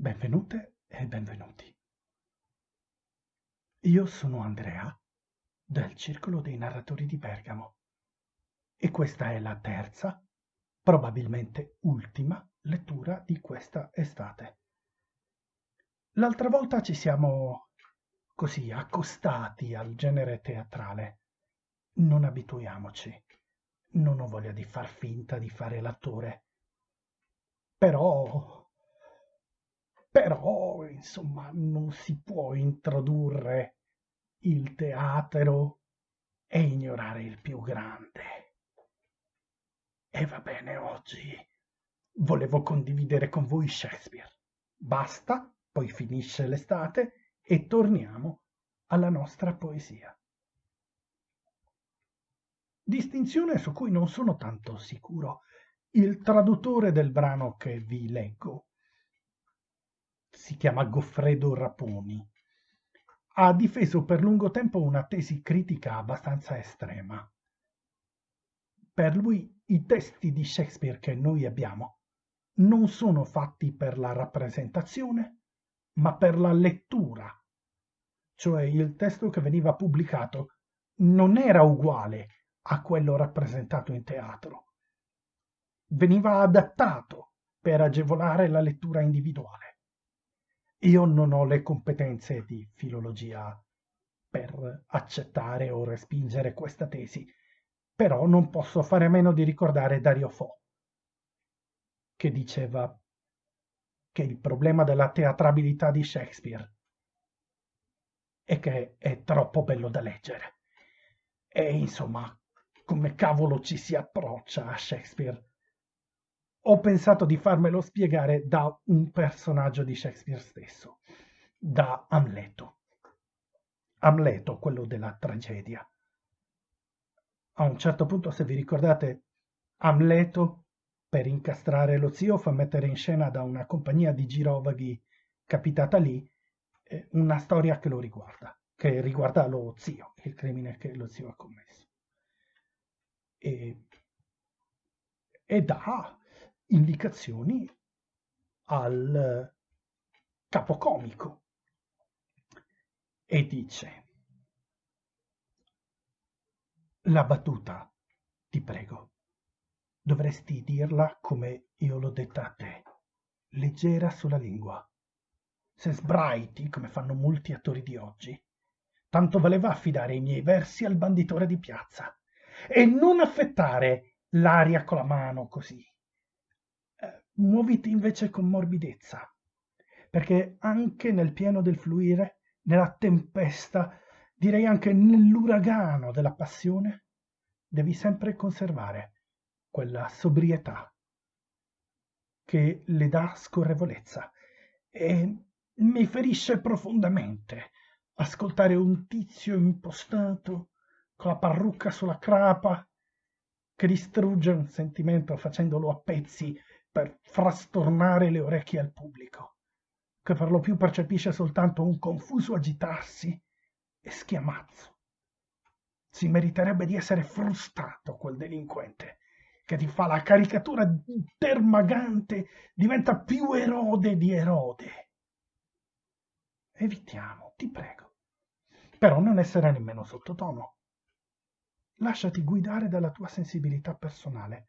Benvenute e benvenuti. Io sono Andrea del Circolo dei Narratori di Bergamo e questa è la terza, probabilmente ultima, lettura di questa estate. L'altra volta ci siamo così accostati al genere teatrale. Non abituiamoci. Non ho voglia di far finta di fare l'attore. Però però, insomma, non si può introdurre il teatro e ignorare il più grande. E va bene oggi. Volevo condividere con voi Shakespeare. Basta, poi finisce l'estate e torniamo alla nostra poesia. Distinzione su cui non sono tanto sicuro. Il traduttore del brano che vi leggo si chiama Goffredo Raponi, ha difeso per lungo tempo una tesi critica abbastanza estrema. Per lui i testi di Shakespeare che noi abbiamo non sono fatti per la rappresentazione, ma per la lettura. Cioè il testo che veniva pubblicato non era uguale a quello rappresentato in teatro. Veniva adattato per agevolare la lettura individuale. Io non ho le competenze di filologia per accettare o respingere questa tesi, però non posso fare a meno di ricordare Dario Fo, che diceva che il problema della teatrabilità di Shakespeare è che è troppo bello da leggere. E insomma, come cavolo ci si approccia a Shakespeare ho pensato di farmelo spiegare da un personaggio di Shakespeare stesso, da Amleto. Amleto, quello della tragedia. A un certo punto, se vi ricordate, Amleto, per incastrare lo zio, fa mettere in scena da una compagnia di girovaghi capitata lì eh, una storia che lo riguarda, che riguarda lo zio, il crimine che lo zio ha commesso. E, e dà indicazioni al capocomico e dice la battuta, ti prego, dovresti dirla come io l'ho detta a te, leggera sulla lingua. Se sbraiti, come fanno molti attori di oggi, tanto valeva affidare i miei versi al banditore di piazza e non affettare l'aria con la mano così, muoviti invece con morbidezza, perché anche nel pieno del fluire, nella tempesta, direi anche nell'uragano della passione, devi sempre conservare quella sobrietà che le dà scorrevolezza. E mi ferisce profondamente ascoltare un tizio impostato con la parrucca sulla crapa che distrugge un sentimento facendolo a pezzi per frastornare le orecchie al pubblico, che per lo più percepisce soltanto un confuso agitarsi e schiamazzo. Si meriterebbe di essere frustato quel delinquente che ti fa la caricatura termagante, diventa più erode di erode. Evitiamo, ti prego. Però non essere nemmeno sottotono. Lasciati guidare dalla tua sensibilità personale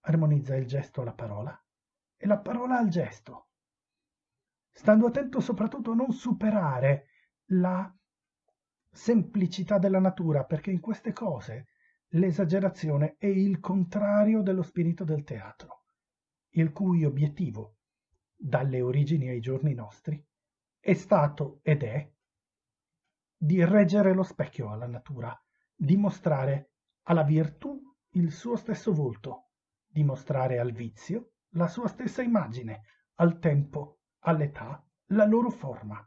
armonizza il gesto alla parola e la parola al gesto, stando attento soprattutto a non superare la semplicità della natura, perché in queste cose l'esagerazione è il contrario dello spirito del teatro, il cui obiettivo, dalle origini ai giorni nostri, è stato ed è di reggere lo specchio alla natura, di mostrare alla virtù il suo stesso volto, dimostrare al vizio la sua stessa immagine, al tempo, all'età, la loro forma.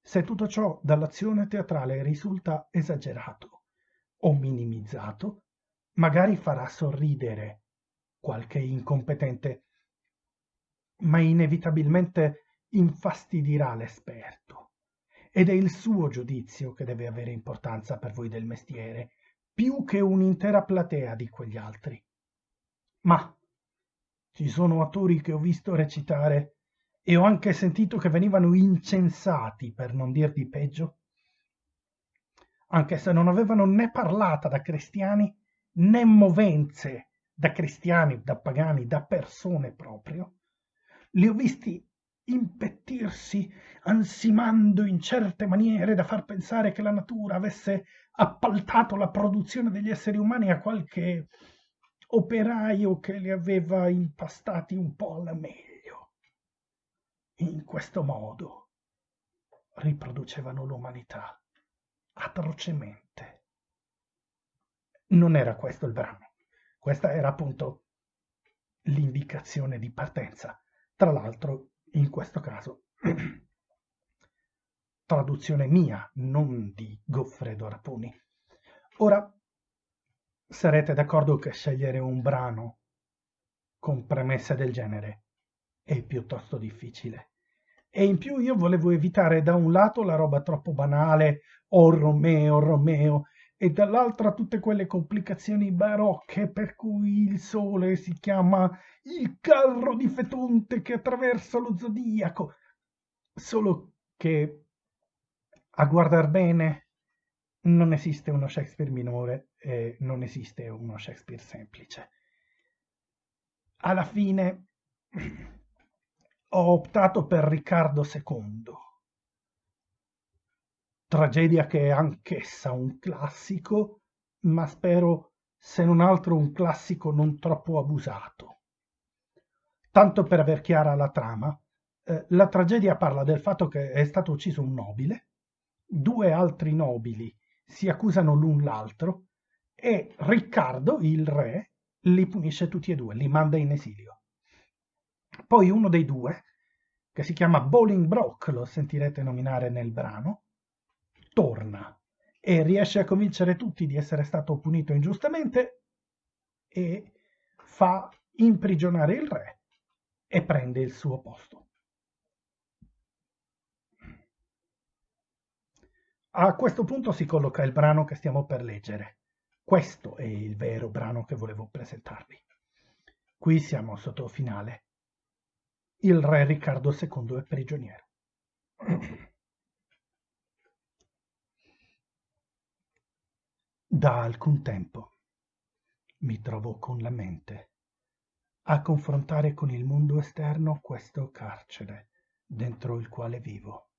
Se tutto ciò dall'azione teatrale risulta esagerato o minimizzato, magari farà sorridere qualche incompetente, ma inevitabilmente infastidirà l'esperto. Ed è il suo giudizio che deve avere importanza per voi del mestiere, più che un'intera platea di quegli altri. Ma ci sono attori che ho visto recitare e ho anche sentito che venivano incensati, per non dir di peggio, anche se non avevano né parlata da cristiani né movenze da cristiani, da pagani, da persone proprio. Li ho visti impettirsi, ansimando in certe maniere da far pensare che la natura avesse appaltato la produzione degli esseri umani a qualche operaio che li aveva impastati un po' alla meglio. In questo modo riproducevano l'umanità atrocemente. Non era questo il brano, questa era appunto l'indicazione di partenza. Tra l'altro, in questo caso, traduzione mia, non di Goffredo Raponi. Ora, sarete d'accordo che scegliere un brano con premesse del genere è piuttosto difficile. E in più io volevo evitare da un lato la roba troppo banale, oh Romeo, Romeo, e dall'altra tutte quelle complicazioni barocche per cui il sole si chiama il carro di Fetonte che attraversa lo zodiaco. Solo che a guardar bene non esiste uno Shakespeare minore e non esiste uno Shakespeare semplice. Alla fine ho optato per Riccardo II, tragedia che è anch'essa un classico, ma spero se non altro un classico non troppo abusato. Tanto per aver chiara la trama, eh, la tragedia parla del fatto che è stato ucciso un nobile, due altri nobili si accusano l'un l'altro e Riccardo, il re, li punisce tutti e due, li manda in esilio. Poi uno dei due, che si chiama Bolingbroke, lo sentirete nominare nel brano, torna e riesce a convincere tutti di essere stato punito ingiustamente e fa imprigionare il re e prende il suo posto. A questo punto si colloca il brano che stiamo per leggere. Questo è il vero brano che volevo presentarvi. Qui siamo sotto finale. Il re Riccardo II è prigioniero. Da alcun tempo mi trovo con la mente a confrontare con il mondo esterno questo carcere dentro il quale vivo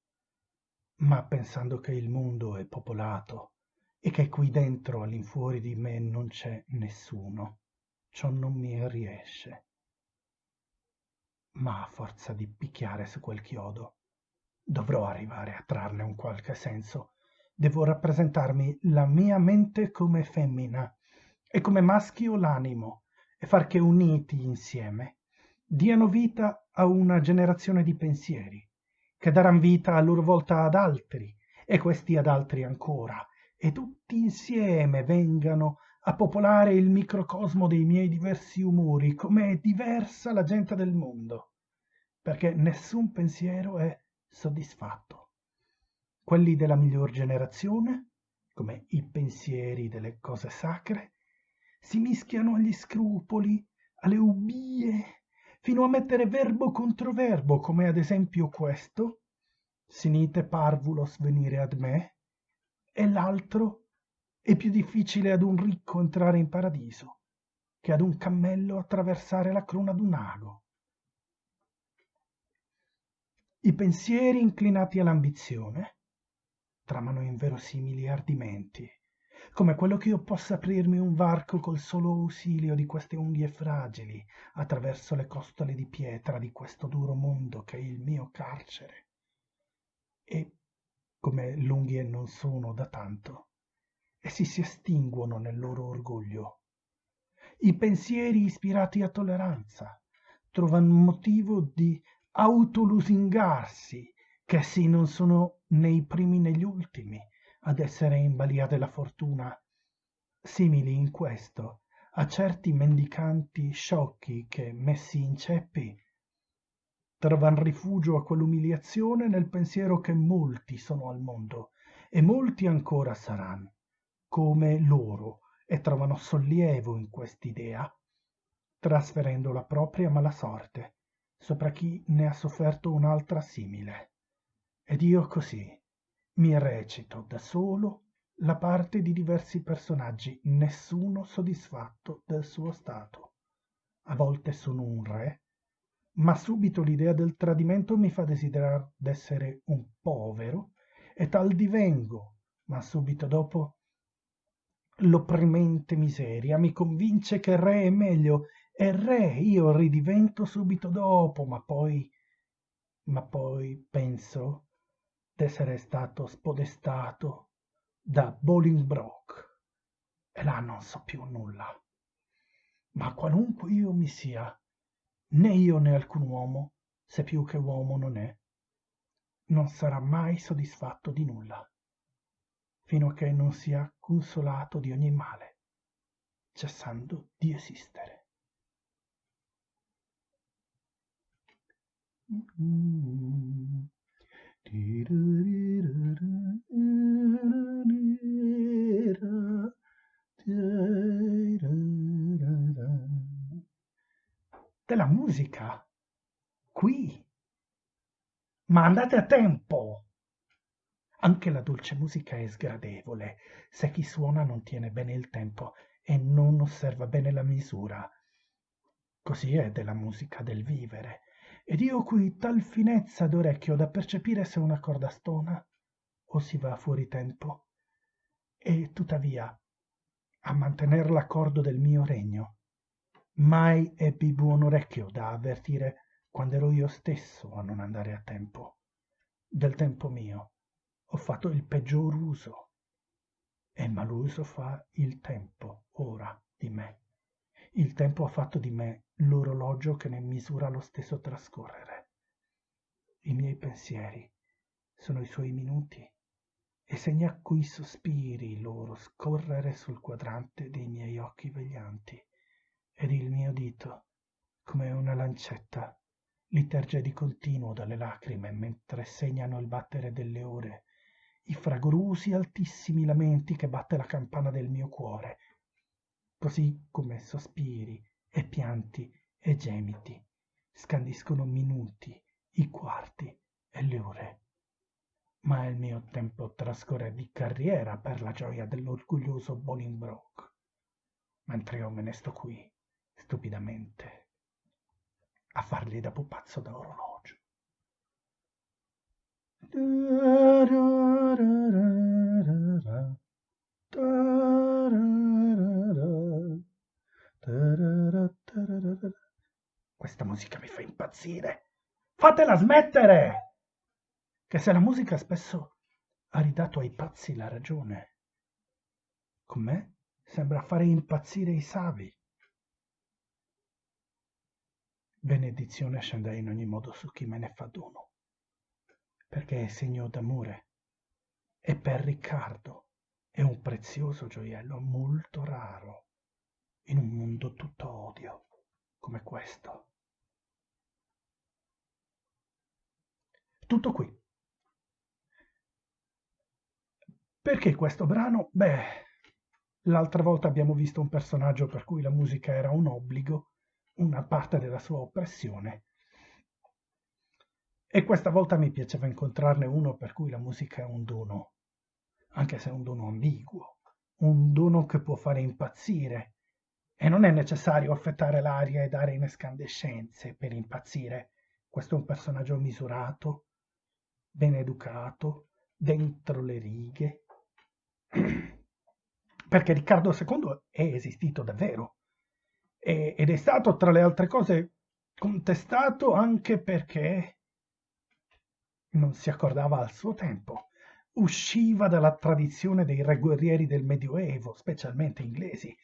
ma pensando che il mondo è popolato e che qui dentro all'infuori di me non c'è nessuno, ciò non mi riesce. Ma a forza di picchiare su quel chiodo, dovrò arrivare a trarne un qualche senso. Devo rappresentarmi la mia mente come femmina e come maschio l'animo e far che uniti insieme diano vita a una generazione di pensieri che daran vita a loro volta ad altri e questi ad altri ancora e tutti insieme vengano a popolare il microcosmo dei miei diversi umori come è diversa la gente del mondo perché nessun pensiero è soddisfatto. Quelli della miglior generazione come i pensieri delle cose sacre si mischiano agli scrupoli alle ubbie fino a mettere verbo contro verbo, come ad esempio questo, sinite parvulos venire ad me, e l'altro è più difficile ad un ricco entrare in paradiso che ad un cammello attraversare la cruna d'un ago. I pensieri inclinati all'ambizione tramano inverosimili ardimenti come quello che io possa aprirmi un varco col solo ausilio di queste unghie fragili attraverso le costole di pietra di questo duro mondo che è il mio carcere. E come l'unghie non sono da tanto, essi si estinguono nel loro orgoglio. I pensieri ispirati a tolleranza trovano motivo di autolusingarsi, che essi non sono né i primi né gli ultimi, ad essere in balia della fortuna, simili in questo a certi mendicanti sciocchi che, messi in ceppi, trovan rifugio a quell'umiliazione nel pensiero che molti sono al mondo e molti ancora saranno, come loro, e trovano sollievo in quest'idea, trasferendo la propria mala sorte sopra chi ne ha sofferto un'altra simile. Ed io così mi recito da solo la parte di diversi personaggi, nessuno soddisfatto del suo stato. A volte sono un re, ma subito l'idea del tradimento mi fa desiderare d'essere un povero e tal divengo, ma subito dopo l'opprimente miseria mi convince che re è meglio e re io ridivento subito dopo, ma poi, ma poi penso d'essere stato spodestato da Bolingbroke e là non so più nulla. Ma qualunque io mi sia, né io né alcun uomo, se più che uomo non è, non sarà mai soddisfatto di nulla, fino a che non sia consolato di ogni male, cessando di esistere. Della musica qui. Ma andate a tempo. Anche la dolce musica è sgradevole. Se chi suona non tiene bene il tempo e non osserva bene la misura così è della musica del vivere. Ed io qui tal finezza d'orecchio da percepire se una corda stona o si va fuori tempo. E tuttavia a mantener l'accordo del mio regno mai ebbi buon orecchio da avvertire quando ero io stesso a non andare a tempo. Del tempo mio ho fatto il peggior uso e maluso fa il tempo ora di me. Il tempo ha fatto di me l'orologio che ne misura lo stesso trascorrere. I miei pensieri sono i suoi minuti e segna coi sospiri loro scorrere sul quadrante dei miei occhi veglianti ed il mio dito come una lancetta li terge di continuo dalle lacrime mentre segnano il battere delle ore i fragorosi altissimi lamenti che batte la campana del mio cuore così come sospiri e pianti e gemiti scandiscono minuti i quarti e le ore. Ma il mio tempo trascorre di carriera per la gioia dell'orgoglioso bolingbroke. Mentre io me ne sto qui stupidamente a fargli da pupazzo da orologio. Questa musica mi fa impazzire. Fatela smettere! Che se la musica spesso ha ridato ai pazzi la ragione, con me sembra fare impazzire i savi. Benedizione scenda in ogni modo su chi me ne fa dono, perché è segno d'amore e per Riccardo è un prezioso gioiello molto raro in un mondo tutto odio come questo. Tutto qui. Perché questo brano? Beh, l'altra volta abbiamo visto un personaggio per cui la musica era un obbligo una parte della sua oppressione. E questa volta mi piaceva incontrarne uno per cui la musica è un dono, anche se è un dono ambiguo, un dono che può fare impazzire. E non è necessario affettare l'aria e dare inescandescenze per impazzire. Questo è un personaggio misurato, ben educato, dentro le righe. Perché Riccardo II è esistito davvero ed è stato tra le altre cose contestato anche perché non si accordava al suo tempo. Usciva dalla tradizione dei re guerrieri del Medioevo, specialmente inglesi,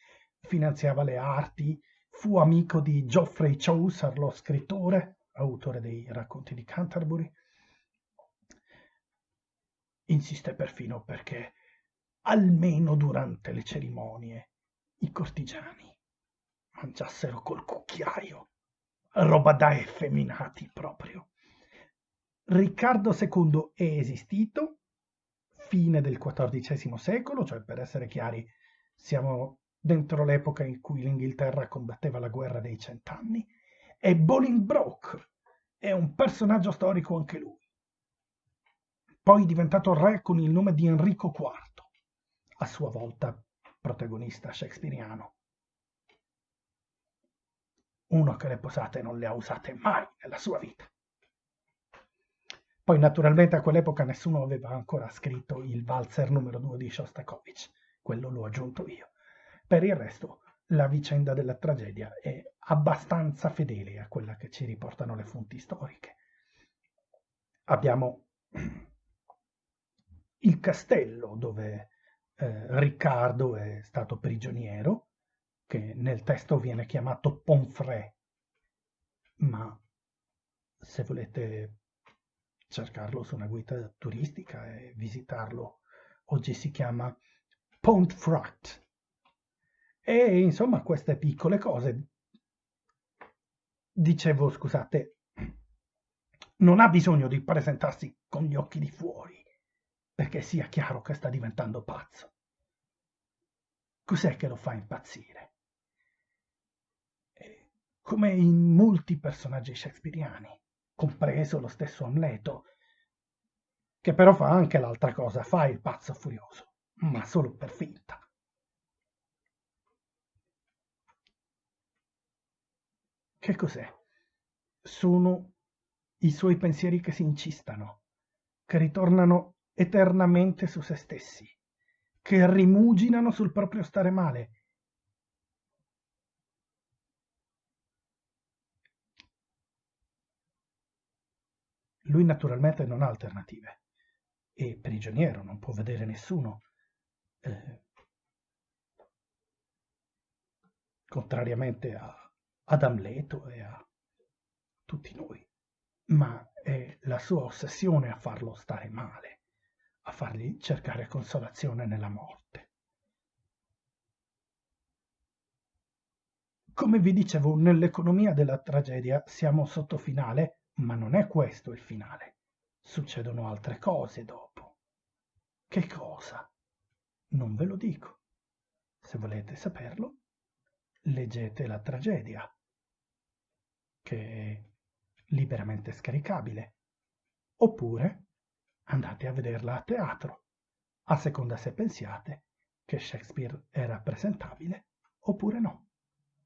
finanziava le arti, fu amico di Geoffrey Chaucer, lo scrittore, autore dei racconti di Canterbury. Insiste perfino perché, almeno durante le cerimonie, i cortigiani mangiassero col cucchiaio. Roba da effeminati proprio. Riccardo II è esistito, fine del XIV secolo, cioè per essere chiari siamo dentro l'epoca in cui l'Inghilterra combatteva la guerra dei cent'anni, e Bolingbroke è un personaggio storico anche lui. Poi diventato re con il nome di Enrico IV, a sua volta protagonista shakespeariano. Uno che le posate non le ha usate mai nella sua vita. Poi naturalmente a quell'epoca nessuno aveva ancora scritto il valzer numero 2 di Shostakovich, quello l'ho aggiunto io. Per il resto la vicenda della tragedia è abbastanza fedele a quella che ci riportano le fonti storiche. Abbiamo il castello dove eh, Riccardo è stato prigioniero, che nel testo viene chiamato Ponfrè, ma se volete cercarlo su una guida turistica e visitarlo, oggi si chiama Pontefract. E insomma queste piccole cose. Dicevo, scusate, non ha bisogno di presentarsi con gli occhi di fuori perché sia chiaro che sta diventando pazzo. Cos'è che lo fa impazzire? Come in molti personaggi shakespeariani, compreso lo stesso Amleto, che però fa anche l'altra cosa, fa il pazzo furioso, ma solo per finta. Che cos'è? Sono i suoi pensieri che si incistano, che ritornano eternamente su se stessi, che rimuginano sul proprio stare male. Lui naturalmente non ha alternative, è prigioniero, non può vedere nessuno. Eh, contrariamente a ad Amleto e a tutti noi, ma è la sua ossessione a farlo stare male, a fargli cercare consolazione nella morte. Come vi dicevo, nell'economia della tragedia siamo sotto finale, ma non è questo il finale. Succedono altre cose dopo. Che cosa? Non ve lo dico. Se volete saperlo, leggete la tragedia, che è liberamente scaricabile, oppure andate a vederla a teatro, a seconda se pensiate che Shakespeare era presentabile oppure no.